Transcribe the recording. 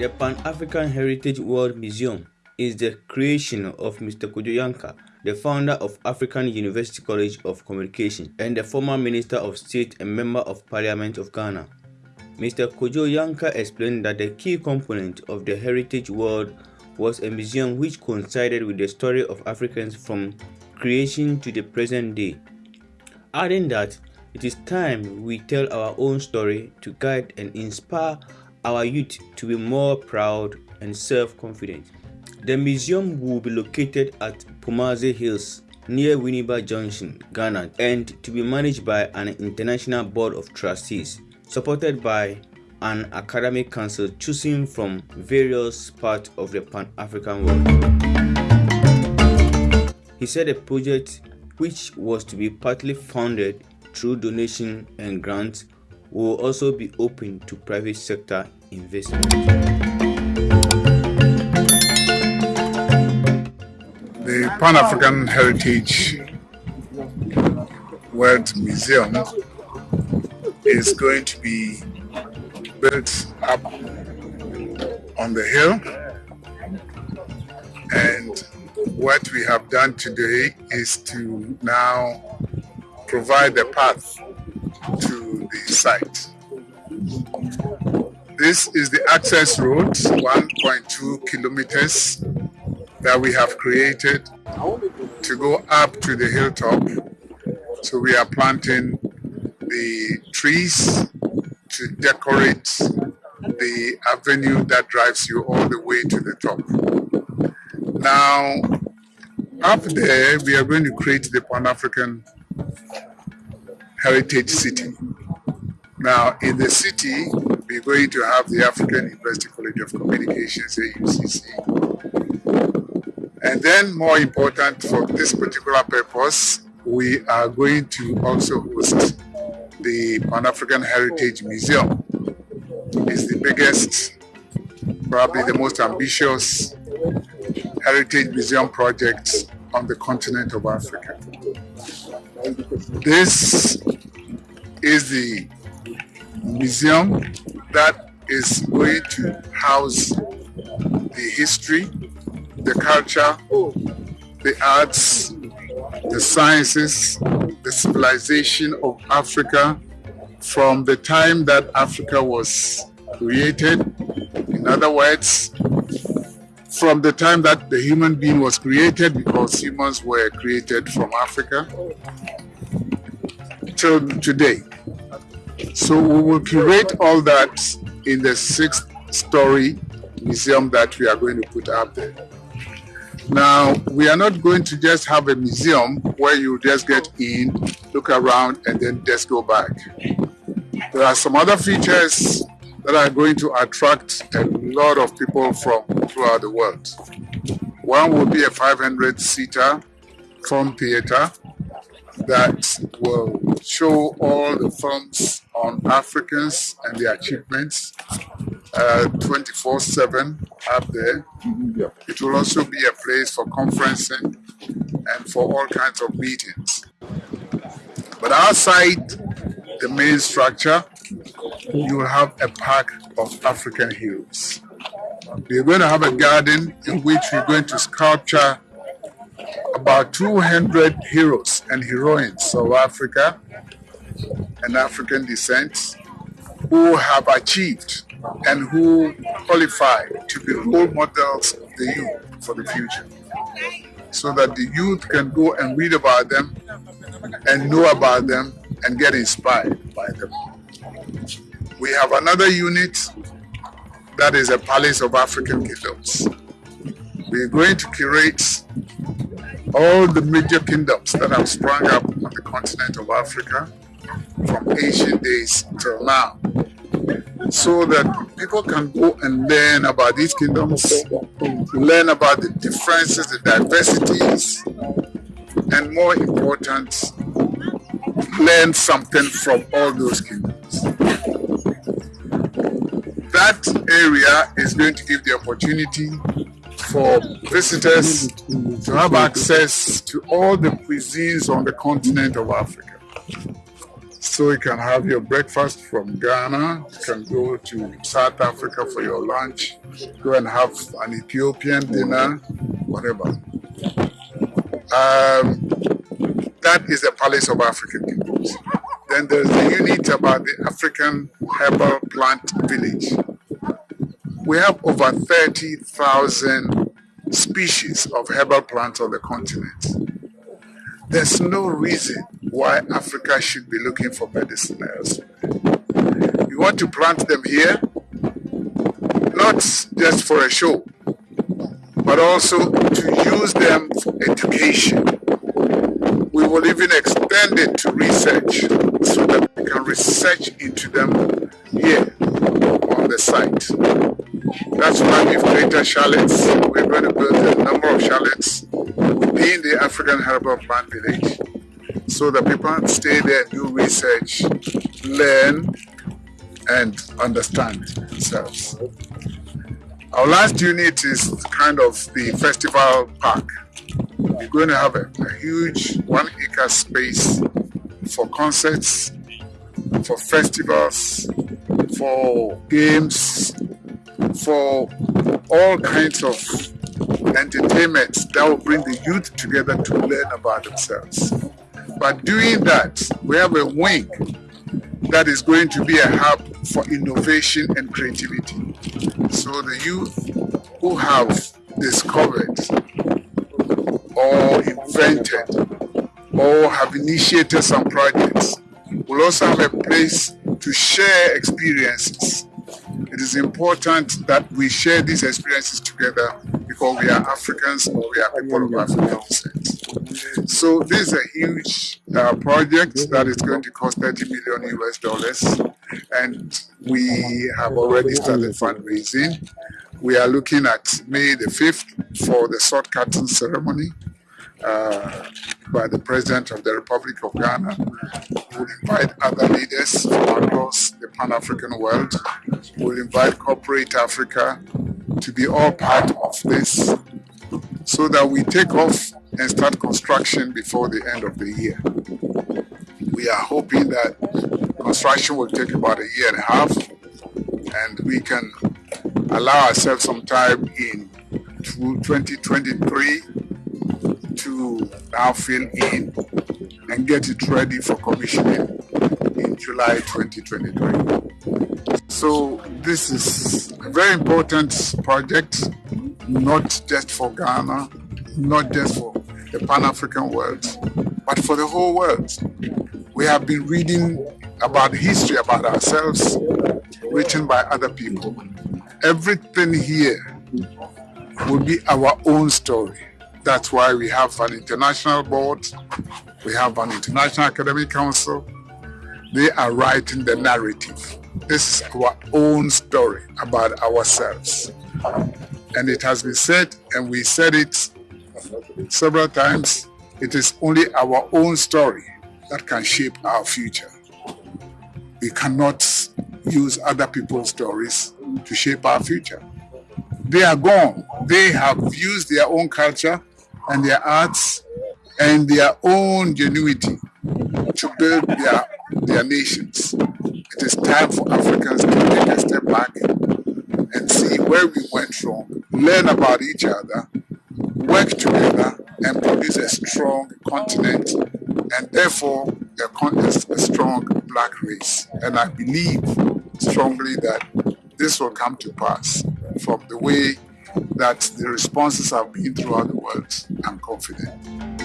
The Pan-African Heritage World Museum is the creation of Mr. Kojo Yankah, the founder of African University College of Communication and the former Minister of State and Member of Parliament of Ghana. Mr. Kojo Yankah explained that the key component of the Heritage World was a museum which coincided with the story of Africans from creation to the present day, adding that it is time we tell our own story to guide and inspire our youth to be more proud and self-confident. The museum will be located at Pomadze Hills near Winneba Junction, Ghana and to be managed by an international board of trustees supported by an academic council choosing from various parts of the Pan-African world. He said the project, which was to be partly funded through donation and grants, will also be open to private sector investment. The Pan-African Heritage World Museum is going to be built up on the hill what we have done today is to now provide the path to the site. This is the access road, 1.2 kilometers that we have created to go up to the hilltop. So we are planting the trees to decorate the avenue that drives you all the way to the top. Now, up there, we are going to create the Pan-African Heritage City. Now, in the city, we're going to have the African University College of Communications, AUCC. And then, more important for this particular purpose, we are going to also host the Pan-African Heritage Museum. It's the biggest, probably the most ambitious heritage museum project on the continent of Africa. This is the museum that is going to house the history, the culture, the arts, the sciences, the civilization of Africa from the time that Africa was created. In other words, from the time that the human being was created, because humans were created from Africa, till today. So we will curate all that in the sixth story museum that we are going to put up there. Now, we are not going to just have a museum where you just get in, look around, and then just go back. There are some other features that are going to attract a lot of people from throughout the world. One will be a 500-seater film theater that will show all the films on Africans and their achievements 24-7 uh, up there. It will also be a place for conferencing and for all kinds of meetings. But outside the main structure, you will have a park of African heroes. We're going to have a garden in which we're going to sculpture about 200 heroes and heroines of Africa and African descent who have achieved and who qualify to be role models of the youth for the future. So that the youth can go and read about them and know about them and get inspired. We have another unit that is a Palace of African Kingdoms. We're going to curate all the major kingdoms that have sprung up on the continent of Africa from ancient days till now so that people can go and learn about these kingdoms, learn about the differences, the diversities, and more important, learn something from all those kingdoms. That area is going to give the opportunity for visitors to have access to all the cuisines on the continent of Africa. So you can have your breakfast from Ghana, you can go to South Africa for your lunch, go and have an Ethiopian dinner, whatever. Um, that is the Palace of African Peoples. Then there's the unit about the African Herbal Plant Village. We have over 30,000 species of herbal plants on the continent. There's no reason why Africa should be looking for medicine elsewhere. You want to plant them here, not just for a show, but also to use them for education. We will even extend it to research so that we can research into them here on the site. That's why we've created chalets. We're going to build a number of chalets within the African Herbal Plant Village so that people stay there, do research, learn, and understand themselves. Our last unit is kind of the festival park. We're going to have a, a huge one acre space for concerts, for festivals, for games, for all kinds of entertainment that will bring the youth together to learn about themselves. By doing that, we have a wing that is going to be a hub for innovation and creativity. So the youth who have discovered or invented or have initiated some projects will also have a place to share experiences. It is important that we share these experiences together because we are Africans or we are people of African descent. So this is a huge uh, project that is going to cost 30 million US dollars and we have already started fundraising. We are looking at May the 5th for the sword cutting ceremony uh, by the President of the Republic of Ghana. We'll invite other leaders from across the Pan-African world. We'll invite corporate Africa to be all part of this so that we take off and start construction before the end of the year. We are hoping that construction will take about a year and a half and we can allow ourselves some time in 2023 to now fill in and get it ready for commissioning in July 2023. So this is a very important project, not just for Ghana, not just for the Pan-African world, but for the whole world. We have been reading about history about ourselves written by other people. Everything here will be our own story. That's why we have an international board, we have an international academic council. They are writing the narrative. This is our own story about ourselves. And it has been said, and we said it several times, it is only our own story that can shape our future. We cannot use other people's stories to shape our future. They are gone. They have used their own culture and their arts and their own genuity to build their, their nations. It is time for Africans to take a step back and see where we went wrong, learn about each other, work together and produce a strong continent and therefore a, a strong black race. And I believe strongly that this will come to pass from the way that the responses have been throughout the world. I'm confident.